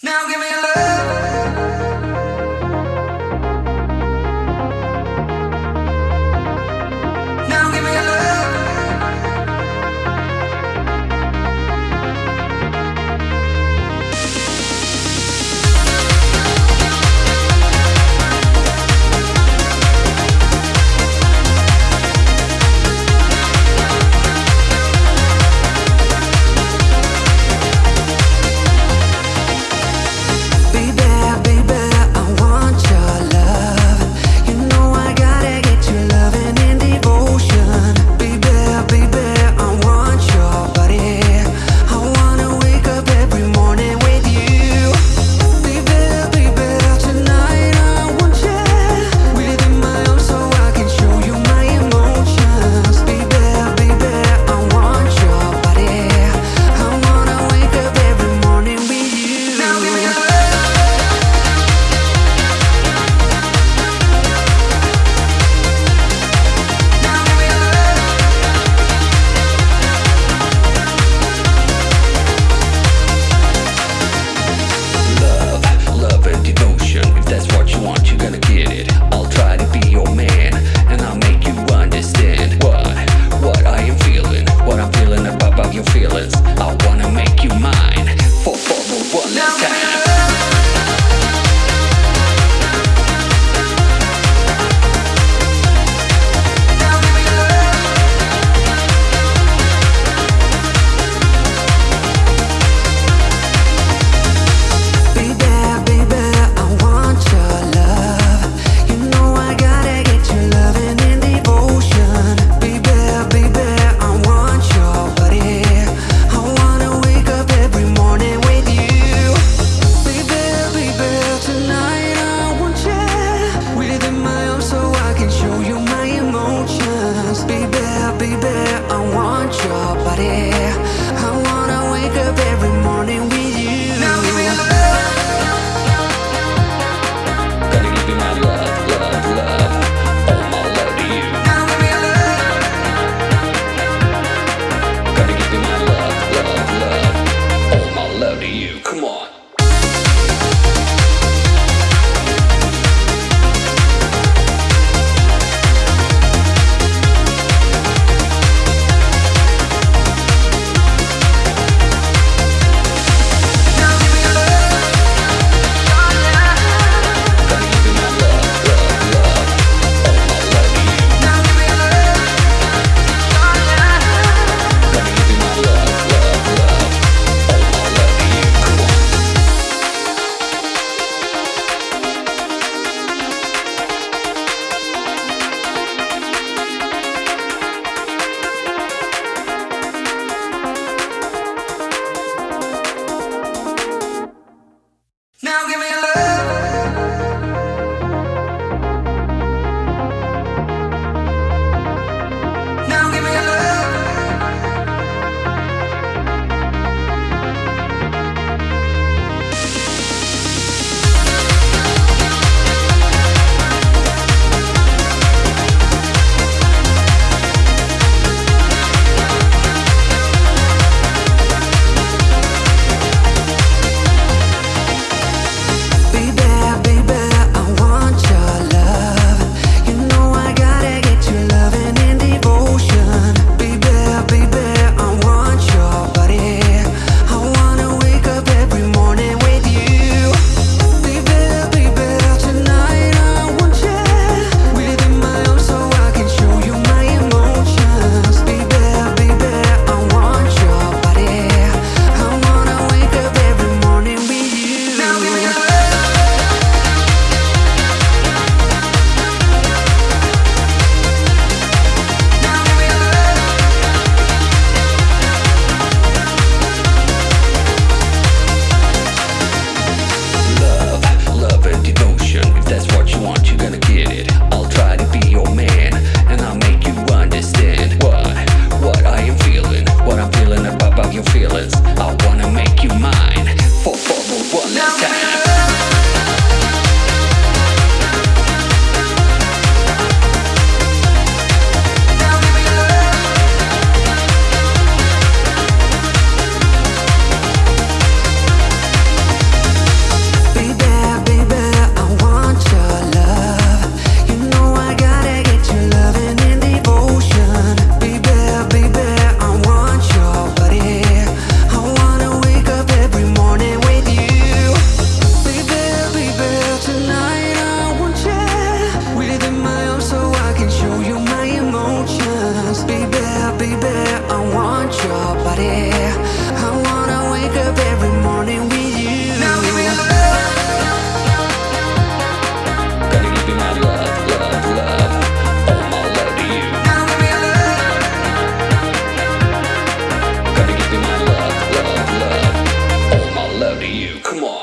Now give me love. For four, more, one, let's. Come on.